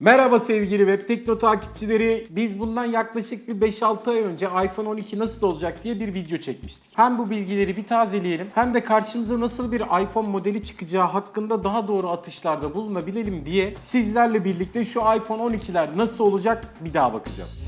Merhaba sevgili Web Tekno takipçileri. Biz bundan yaklaşık bir 5-6 ay önce iPhone 12 nasıl olacak diye bir video çekmiştik. Hem bu bilgileri bir tazeleyelim hem de karşımıza nasıl bir iPhone modeli çıkacağı hakkında daha doğru atışlarda bulunabilelim diye sizlerle birlikte şu iPhone 12'ler nasıl olacak bir daha bakacağız.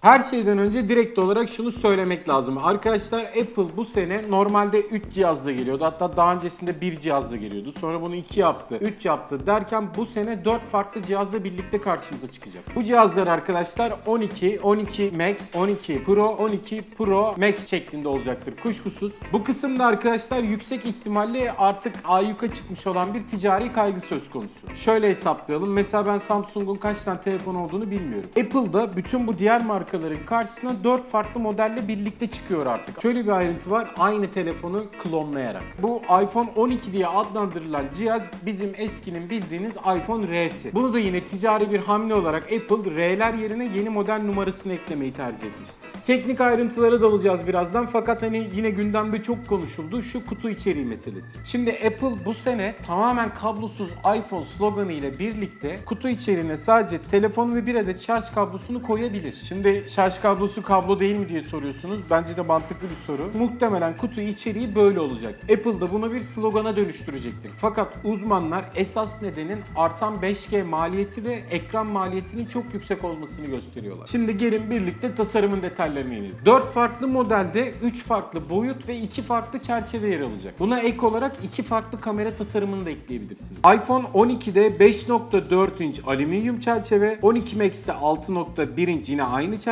Her şeyden önce direkt olarak şunu söylemek lazım. Arkadaşlar Apple bu sene normalde 3 cihazla geliyordu. Hatta daha öncesinde 1 cihazla geliyordu. Sonra bunu 2 yaptı, 3 yaptı derken bu sene 4 farklı cihazla birlikte karşımıza çıkacak. Bu cihazlar arkadaşlar 12, 12 Max, 12 Pro, 12 Pro Max şeklinde olacaktır kuşkusuz. Bu kısımda arkadaşlar yüksek ihtimalle artık ayyuka çıkmış olan bir ticari kaygı söz konusu. Şöyle hesaplayalım. Mesela ben Samsung'un kaç tane telefon olduğunu bilmiyorum. Apple'da bütün bu diğer markaların karşısına 4 farklı modelle birlikte çıkıyor artık. Şöyle bir ayrıntı var. Aynı telefonu klonlayarak. Bu iPhone 12 diye adlandırılan cihaz bizim eskinin bildiğiniz iPhone R'si. Bunu da yine ticari bir hamle olarak Apple R'ler yerine yeni model numarasını eklemeyi tercih etmişti. Teknik ayrıntılara dalacağız birazdan fakat hani yine gündemde çok konuşuldu şu kutu içeriği meselesi. Şimdi Apple bu sene tamamen kablosuz iPhone sloganı ile birlikte kutu içeriğine sadece telefon ve bir adet şarj kablosunu koyabilir. Şimdi şarj kablosu kablo değil mi diye soruyorsunuz. Bence de mantıklı bir soru. Muhtemelen kutu içeriği böyle olacak. Apple da bunu bir slogana dönüştürecektir. Fakat uzmanlar esas nedenin artan 5G maliyeti ve ekran maliyetinin çok yüksek olmasını gösteriyorlar. Şimdi gelin birlikte tasarımın detaylarına inelim. 4 farklı modelde 3 farklı boyut ve 2 farklı çerçeve yer alacak. Buna ek olarak 2 farklı kamera tasarımını da ekleyebilirsiniz. iPhone 12'de 5.4 inç alüminyum çerçeve, 12 Max'te 6.1 inç yine aynı çerçeve,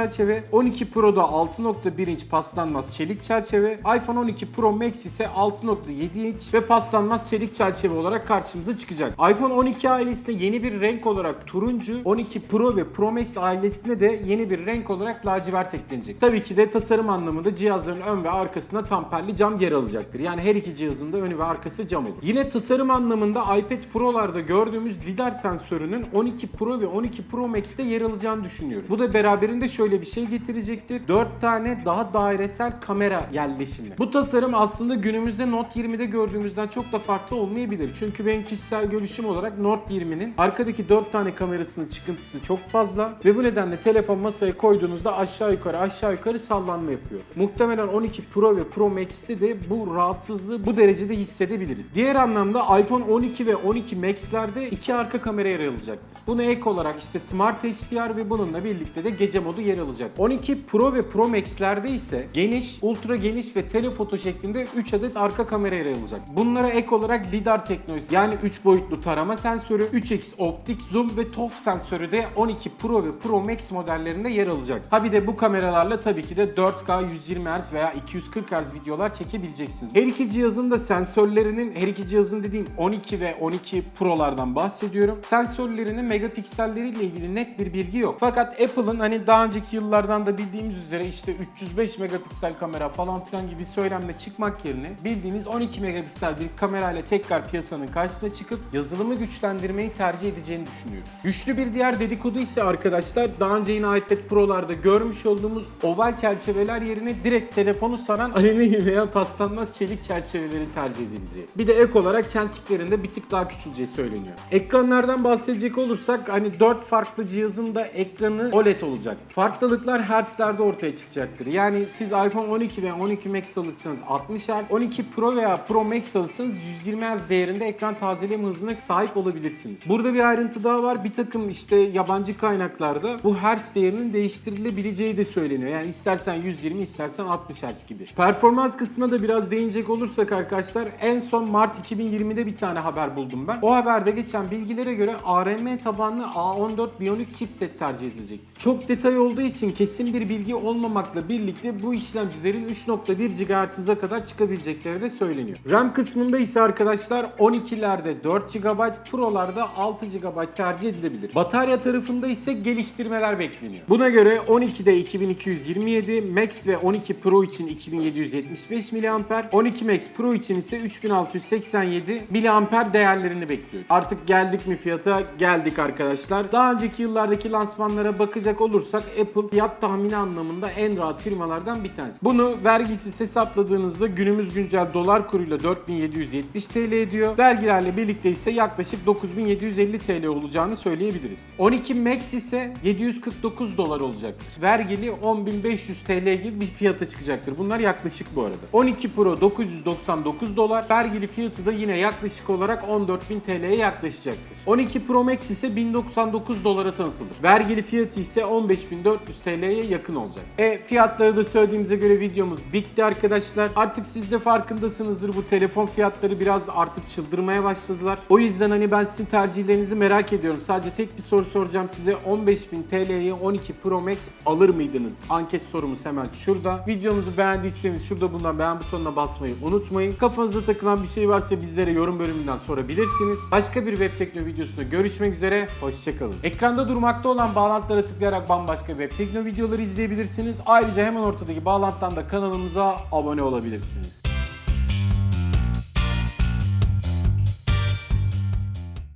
12 Pro'da 6.1 inç paslanmaz çelik çerçeve, iPhone 12 Pro Max ise 6.7 inç ve paslanmaz çelik çerçeve olarak karşımıza çıkacak. iPhone 12 ailesine yeni bir renk olarak turuncu, 12 Pro ve Pro Max ailesine de yeni bir renk olarak lacivert eklenecek. Tabii ki de tasarım anlamında cihazların ön ve arkasında tamperli cam yer alacaktır. Yani her iki cihazın da önü ve arkası cam olur. Yine tasarım anlamında iPad Pro'larda gördüğümüz lidar sensörünün 12 Pro ve 12 Pro Max'te yer alacağını düşünüyorum. Bu da beraberinde şöyle bir şey getirecektir. 4 tane daha dairesel kamera yerleşimi. Bu tasarım aslında günümüzde Note 20'de gördüğümüzden çok da farklı olmayabilir. Çünkü benim kişisel görüşüm olarak Note 20'nin arkadaki 4 tane kamerasının çıkıntısı çok fazla ve bu nedenle telefon masaya koyduğunuzda aşağı yukarı aşağı yukarı sallanma yapıyor. Muhtemelen 12 Pro ve Pro Max'te de bu rahatsızlığı bu derecede hissedebiliriz. Diğer anlamda iPhone 12 ve 12 Max'lerde iki arka kamera yer alacaktır. Buna ek olarak işte Smart HDR ve bununla birlikte de gece modu yer alacak. 12 Pro ve Pro Max'lerde ise geniş, ultra geniş ve telefoto şeklinde 3 adet arka kamera yer alacak. Bunlara ek olarak lidar teknolojisi yani 3 boyutlu tarama sensörü, 3x optik zoom ve TOF sensörü de 12 Pro ve Pro Max modellerinde yer alacak. Ha bir de bu kameralarla tabii ki de 4K 120 Hz veya 240 Hz videolar çekebileceksiniz. Her iki cihazın da sensörlerinin, her iki cihazın dediğim 12 ve 12 Pro'lardan bahsediyorum. Sensörlerinin megapikselleriyle ilgili net bir bilgi yok. Fakat Apple'ın hani daha önceki yıllardan da bildiğimiz üzere işte 305 megapiksel kamera falan filan gibi söylemle çıkmak yerine bildiğimiz 12 megapiksel bir kamerayla tekrar piyasanın karşısına çıkıp yazılımı güçlendirmeyi tercih edeceğini düşünüyorum. Güçlü bir diğer dedikodu ise arkadaşlar daha önce yine iPad Pro'larda görmüş olduğumuz oval çerçeveler yerine direkt telefonu saran alüminyum veya paslanmaz çelik çerçeveleri tercih edileceği. Bir de ek olarak kentiklerinde bir tık daha küçüleceği söyleniyor. Ekranlardan bahsedecek olursak hani 4 farklı cihazın da ekranı OLED olacak. Farklılıklar hertzlerde ortaya çıkacaktır. Yani siz iPhone 12 ve 12 Max alırsanız 60 Hz, 12 Pro veya Pro Max alırsanız 120 Hz değerinde ekran tazeleme hızına sahip olabilirsiniz. Burada bir ayrıntı daha var. Bir takım işte yabancı kaynaklarda bu hertz değerinin değiştirilebileceği de söyleniyor. Yani istersen 120 istersen 60 Hz gibi. Performans kısmına da biraz değinecek olursak arkadaşlar en son Mart 2020'de bir tane haber buldum ben. O haberde geçen bilgilere göre ARM tabanlı A14 Bionic chipset tercih edilecek. Çok detay olduğu için kesin bir bilgi olmamakla birlikte bu işlemcilerin 3.1 GHz'a kadar çıkabilecekleri de söyleniyor. RAM kısmında ise arkadaşlar 12'lerde 4 GB, Pro'larda 6 GB tercih edilebilir. Batarya tarafında ise geliştirmeler bekleniyor. Buna göre 12'de 2227, Max ve 12 Pro için 2775 mAh, 12 Max Pro için ise 3687 mAh değerlerini bekliyor. Artık geldik mi fiyata? Geldik arkadaşlar. Daha önceki yıllardaki lansmanlara bakacak olursak Apple Apple fiyat tahmini anlamında en rahat firmalardan bir tanesi. Bunu vergisiz hesapladığınızda günümüz güncel dolar kuruyla 4770 TL ediyor. Vergilerle birlikte ise yaklaşık 9750 TL olacağını söyleyebiliriz. 12 Max ise 749 dolar olacaktır. Vergili 10500 TL gibi bir fiyata çıkacaktır. Bunlar yaklaşık bu arada. 12 Pro 999 dolar. Vergili fiyatı da yine yaklaşık olarak 14.000 TL'ye yaklaşacaktır. 12 Pro Max ise 1099 dolara tanıtılır. Vergili fiyatı ise 15.400 TL'ye yakın olacak. E fiyatları da söylediğimize göre videomuz bitti arkadaşlar. Artık siz de farkındasınızdır bu telefon fiyatları biraz artık çıldırmaya başladılar. O yüzden hani ben sizin tercihlerinizi merak ediyorum. Sadece tek bir soru soracağım size. 15.000 TL'ye 12 Pro Max alır mıydınız? Anket sorumuz hemen şurada. Videomuzu beğendiyseniz şurada bulunan beğen butonuna basmayı unutmayın. Kafanıza takılan bir şey varsa bizlere yorum bölümünden sorabilirsiniz. Başka bir web tekno videosunda görüşmek üzere. Hoşçakalın. Ekranda durmakta olan bağlantılara tıklayarak bambaşka web tekno videoları izleyebilirsiniz. Ayrıca hemen ortadaki bağlantıdan da kanalımıza abone olabilirsiniz.